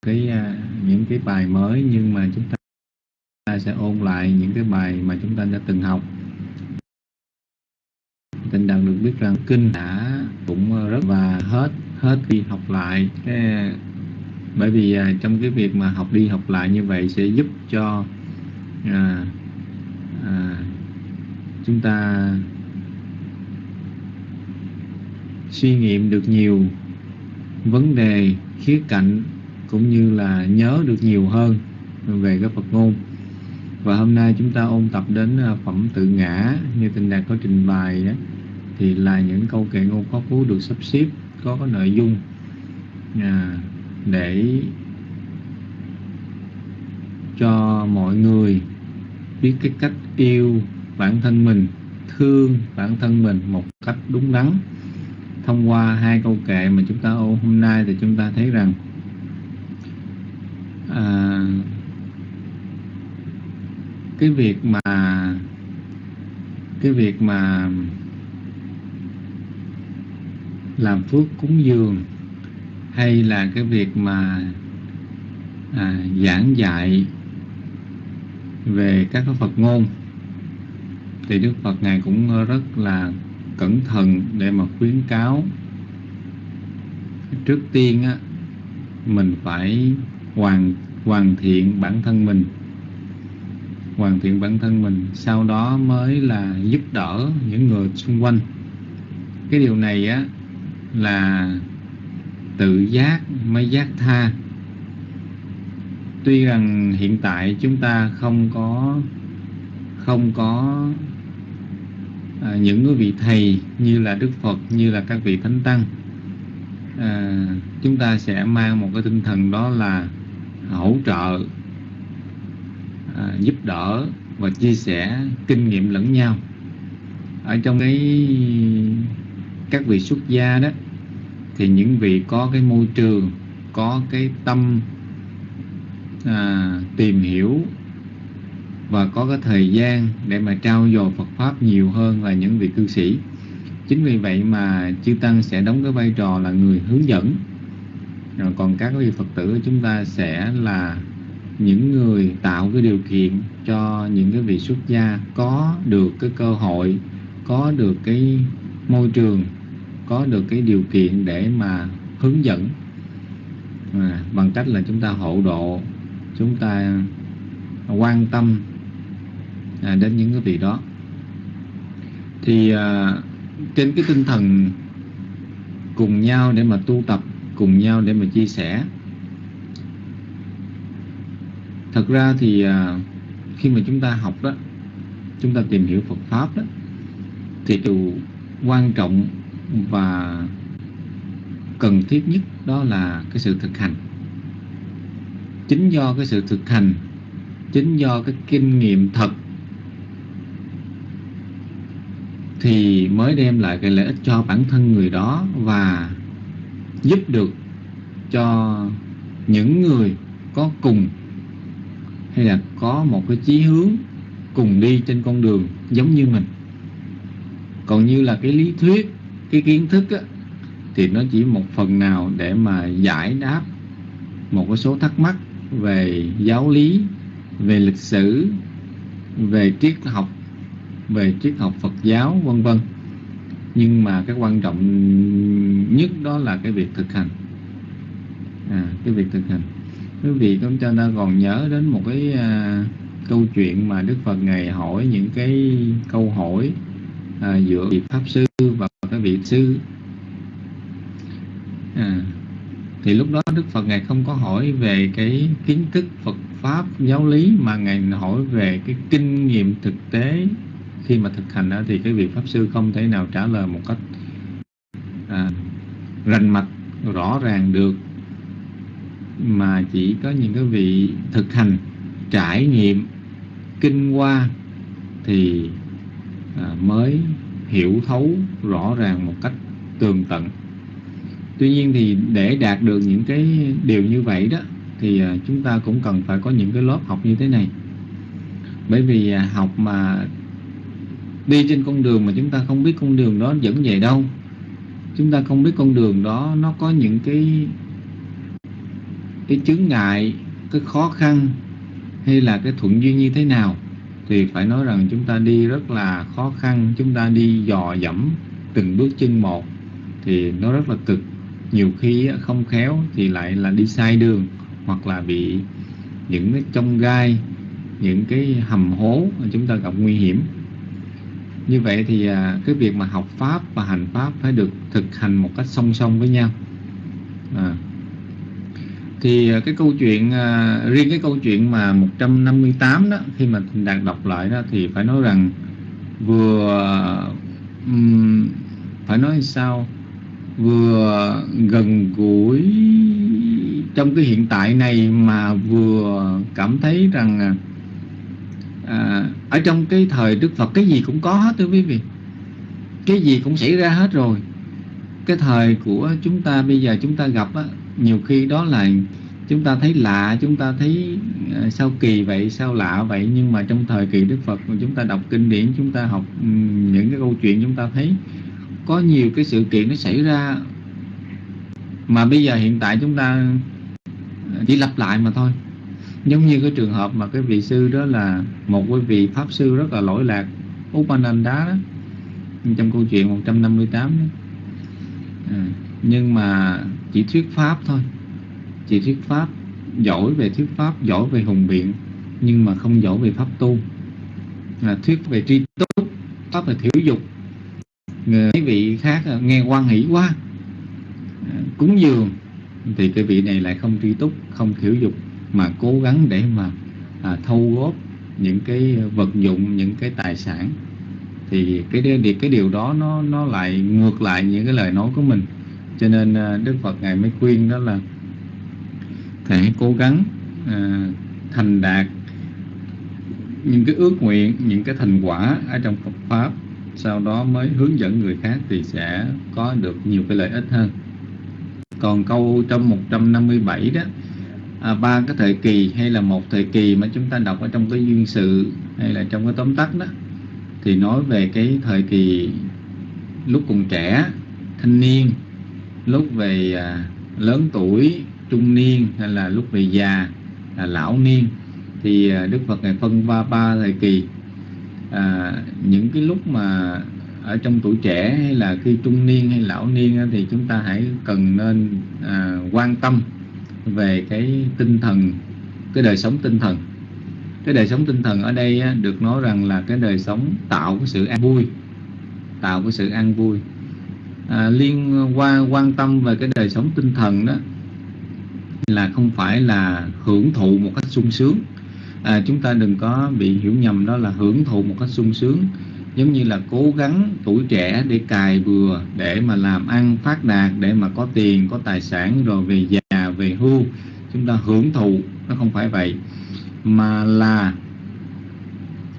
cái à, những cái bài mới nhưng mà chúng ta sẽ ôn lại những cái bài mà chúng ta đã từng học. Tình đạt được biết rằng kinh đã cũng rất và hết hết đi học lại. Cái bởi vì trong cái việc mà học đi học lại như vậy sẽ giúp cho à, à, chúng ta suy nghiệm được nhiều vấn đề khía cạnh cũng như là nhớ được nhiều hơn về cái Phật ngôn và hôm nay chúng ta ôn tập đến à, phẩm tự ngã như tình đạt có trình bày đó thì là những câu kệ ngôn có phú được sắp xếp có cái nội dung à, để cho mọi người biết cái cách yêu bản thân mình thương bản thân mình một cách đúng đắn. Thông qua hai câu kệ mà chúng ta ôn hôm nay thì chúng ta thấy rằng à, cái việc mà cái việc mà làm phước cúng dường hay là cái việc mà à, giảng dạy về các cái Phật ngôn. Thì Đức Phật ngài cũng rất là cẩn thận để mà khuyến cáo. Trước tiên á, mình phải hoàn hoàn thiện bản thân mình. Hoàn thiện bản thân mình, sau đó mới là giúp đỡ những người xung quanh. Cái điều này á, là tự giác mới giác tha tuy rằng hiện tại chúng ta không có không có à, những cái vị thầy như là đức phật như là các vị thánh tăng à, chúng ta sẽ mang một cái tinh thần đó là hỗ trợ à, giúp đỡ và chia sẻ kinh nghiệm lẫn nhau. Ở trong cái các vị xuất gia đó thì những vị có cái môi trường có cái tâm à, tìm hiểu và có cái thời gian để mà trao dồi Phật pháp nhiều hơn là những vị cư sĩ. Chính vì vậy mà chư tăng sẽ đóng cái vai trò là người hướng dẫn. Rồi còn các vị phật tử của chúng ta sẽ là những người tạo cái điều kiện cho những cái vị xuất gia có được cái cơ hội có được cái môi trường có được cái điều kiện để mà hướng dẫn. À, bằng cách là chúng ta hộ độ chúng ta quan tâm à, đến những cái vị đó. Thì à, trên cái tinh thần cùng nhau để mà tu tập cùng nhau để mà chia sẻ thật ra thì à, khi mà chúng ta học đó chúng ta tìm hiểu Phật pháp đó thì điều quan trọng và cần thiết nhất đó là cái sự thực hành chính do cái sự thực hành chính do cái kinh nghiệm thật thì mới đem lại cái lợi ích cho bản thân người đó và giúp được cho những người có cùng hay là có một cái chí hướng cùng đi trên con đường giống như mình. Còn như là cái lý thuyết cái kiến thức á, thì nó chỉ một phần nào để mà giải đáp một cái số thắc mắc về giáo lý về lịch sử về triết học về triết học Phật giáo vân vân. Nhưng mà cái quan trọng nhất đó là cái việc thực hành. À, cái việc thực hành. Quý vị cũng cho ta còn nhớ đến một cái à, câu chuyện mà Đức Phật ngày hỏi những cái câu hỏi à, giữa vị pháp sư và cái vị sư. À, thì lúc đó Đức Phật ngài không có hỏi về cái kiến thức Phật pháp giáo lý mà ngài hỏi về cái kinh nghiệm thực tế. Khi mà thực hành đó thì cái vị pháp sư không thể nào trả lời một cách à, rành mạch rõ ràng được mà chỉ có những cái vị thực hành trải nghiệm kinh qua thì à, mới hiểu thấu rõ ràng một cách tường tận tuy nhiên thì để đạt được những cái điều như vậy đó, thì à, chúng ta cũng cần phải có những cái lớp học như thế này. Bởi vì à, học mà đi trên con đường mà chúng ta không biết con đường đó dẫn về đâu, chúng ta không biết con đường đó nó có những cái cái chướng ngại, cái khó khăn hay là cái thuận duyên như thế nào, thì phải nói rằng chúng ta đi rất là khó khăn, chúng ta đi dò dẫm từng bước chân một, thì nó rất là cực nhiều khi không khéo thì lại là đi sai đường hoặc là bị những cái trong gai những cái hầm hố mà chúng ta gặp nguy hiểm như vậy thì à, cái việc mà học pháp và hành pháp phải được thực hành một cách song song với nhau à. thì à, cái câu chuyện à, riêng cái câu chuyện mà 158 đó khi mà đạt đọc lại đó thì phải nói rằng vừa um, phải nói sao vừa gần gũi trong cái hiện tại này mà vừa cảm thấy rằng à, à, ở trong cái thời Đức Phật cái gì cũng có hết thưa quý vị. Cái gì cũng xảy ra hết rồi. Cái thời của chúng ta bây giờ chúng ta gặp á, nhiều khi đó là chúng ta thấy lạ chúng ta thấy à, sao kỳ vậy sao lạ vậy. Nhưng mà trong thời kỳ Đức Phật mà chúng ta đọc kinh điển chúng ta học những cái câu chuyện chúng ta thấy có nhiều cái sự kiện nó xảy ra. Mà bây giờ hiện tại chúng ta ờ, chỉ lặp lại mà thôi. Giống như cái trường hợp mà cái vị sư đó là một cái vị pháp sư rất là lỗi lạc Upananda đó trong câu chuyện 158 đó. À, nhưng mà chỉ thuyết pháp thôi. Chỉ thuyết pháp giỏi về thuyết pháp giỏi về hùng biện nhưng mà không giỏi về pháp tu. Là thuyết về tri túc pháp về thiểu dục. Ờ, quý vị khác ờ, nghe quan hỷ quá. Ờ, cúng dường thì cái vị này lại không tri túc không thiểu dục mà cố gắng để mà à, thâu góp những cái vật dụng những cái tài sản. Thì cái điều cái điều đó nó nó lại ngược lại những cái lời nói của mình. Cho nên à, Đức Phật ngài mới khuyên đó là thầy hãy cố gắng à, thành đạt những cái ước nguyện những cái thành quả ở trong Phật pháp sau đó mới hướng dẫn người khác thì sẽ có được nhiều cái lợi ích hơn. Còn câu trong 157 đó à, ba cái thời kỳ hay là một thời kỳ mà chúng ta đọc ở trong cái duyên sự hay là trong cái tóm tắt đó thì nói về cái thời kỳ lúc còn trẻ thanh niên lúc về à, lớn tuổi trung niên hay là lúc về già là lão niên thì à, Đức Phật này phân ba ba thời kỳ à, những cái lúc mà ở trong tuổi trẻ hay là khi trung niên hay lão niên thì chúng ta hãy cần nên à, quan tâm về cái tinh thần cái đời sống tinh thần. Cái đời sống tinh thần ở đây á, được nói rằng là cái đời sống tạo cái sự an vui tạo cái sự an vui. À, liên quan quan tâm về cái đời sống tinh thần đó là không phải là hưởng thụ một cách sung sướng à, chúng ta đừng có bị hiểu nhầm đó là hưởng thụ một cách sung sướng. Giống như là cố gắng tuổi trẻ để cài bừa để mà làm ăn phát đạt để mà có tiền có tài sản rồi về già về hưu. Chúng ta hưởng thụ nó không phải vậy. Mà là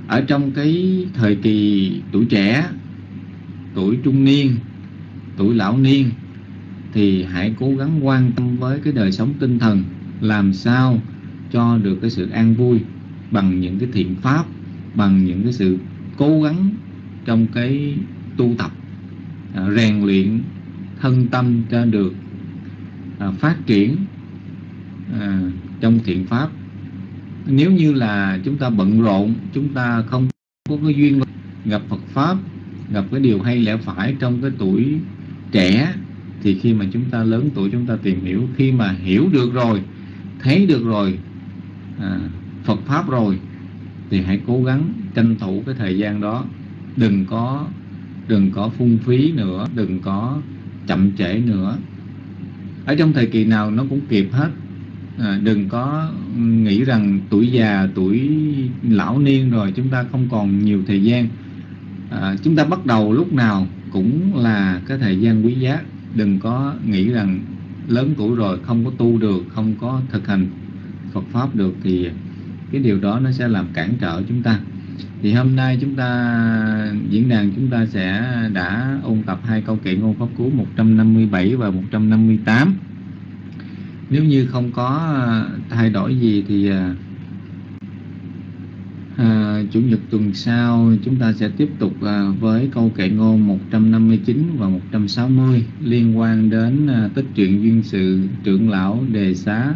ở trong cái thời kỳ tuổi trẻ tuổi trung niên tuổi lão niên thì hãy cố gắng quan tâm với cái đời sống tinh thần làm sao cho được cái sự an vui bằng những cái thiện pháp bằng những cái sự cố gắng trong cái tu tập à, rèn luyện thân tâm cho được à, phát triển à, trong thiện pháp. Nếu như là chúng ta bận rộn chúng ta không có cái duyên gặp Phật pháp gặp cái điều hay lẽ phải trong cái tuổi trẻ thì khi mà chúng ta lớn tuổi chúng ta tìm hiểu. Khi mà hiểu được rồi thấy được rồi à, Phật pháp rồi thì hãy cố gắng tranh thủ cái thời gian đó. Đừng có đừng có phung phí nữa đừng có chậm trễ nữa. Ở trong thời kỳ nào nó cũng kịp hết. À, đừng có nghĩ rằng tuổi già tuổi lão niên rồi chúng ta không còn nhiều thời gian. À, chúng ta bắt đầu lúc nào cũng là cái thời gian quý giá. Đừng có nghĩ rằng lớn tuổi rồi không có tu được không có thực hành Phật pháp được thì cái điều đó nó sẽ làm cản trở chúng ta. Thì hôm nay chúng ta diễn đàn chúng ta sẽ đã ôn tập hai câu kệ ngôn pháp cú 157 và 158 nếu như không có ờ, thay đổi gì thì à, Chủ nhật tuần sau chúng ta sẽ tiếp tục à, với câu kệ ngôn 159 và 160 liên quan đến à, tích truyện duyên sự trưởng lão đề xá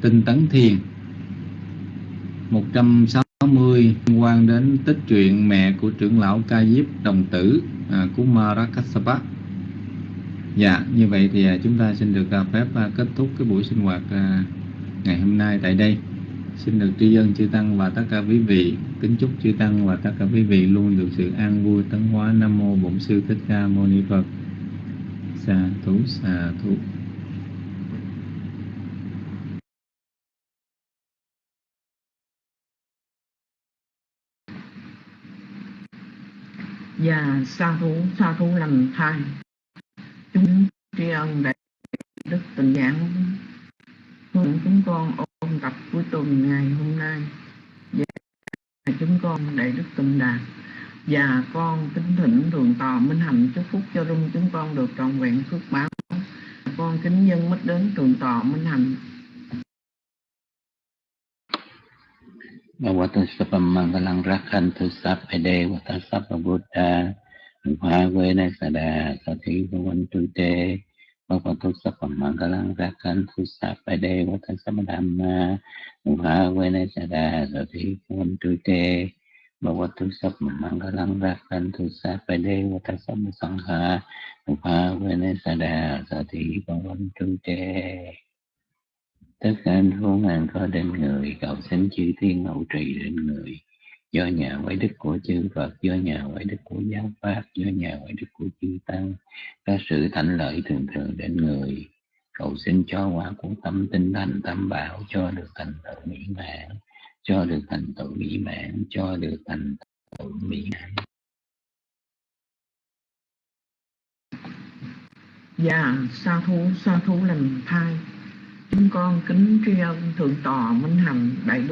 tinh tấn thiền. 160 liên quan đến tích truyện mẹ của trưởng lão Ca Diếp đồng tử à, của Kassapa. Dạ, như vậy thì à, chúng ta xin được à, phép à, kết thúc cái buổi sinh hoạt ngày hôm nay tại đây. Xin được tri ân chư Tăng và tất cả quý vị. Kính chúc chư Tăng và tất cả quý vị luôn được sự an vui tấn hóa. Nam Mô Bổn Sư Thích Ca Mâu Ni Phật. Sa thú, sa thú. Và sa thú sa thú lành thai. Chúng tri ân đại đức tình giảng. Hướng chúng con ôn tập cuối tuần ngày hôm nay. Và chúng con đại đức tịnh đạt và con kính thỉnh thường tòa minh hạnh chúc phúc cho rung chúng con được trọn vẹn phước báo. Con kính nhân mất đến thường tòa minh hạnh. บวัตสัพมังกลังรักขันทุสัพไอเดวัตสัพบุตตาหุภาเวนัสดาสติสวันตุเตบวัตสัพมังกลังรักขันทุสัพไอเดวัตสัพธรรมาหุภาเวนัสดาสติสวันตุเตบวัตสัพมังกลังรักขันทุสัพไอเดวัตสัพสังฆาหุภาเวนัสดาสติสวันตุเต tất cả anh khốn nạn có đến người, cầu xin chư thiên hậu trì đến người. Do nhà quái đức của chư Phật, do nhà quái đức của giáo pháp, do nhà quái đức của chư tăng có sự thạnh lợi thường thường đến người. Cầu xin cho quả của tâm tinh thành tâm bảo, cho được thành tựu mỹ mãn, cho được thành tựu mỹ mãn, cho được thành tựu mỹ mãn. Và sa thú sa thú lành thai chúng con kính tri ân thượng tọa minh hạnh đại đức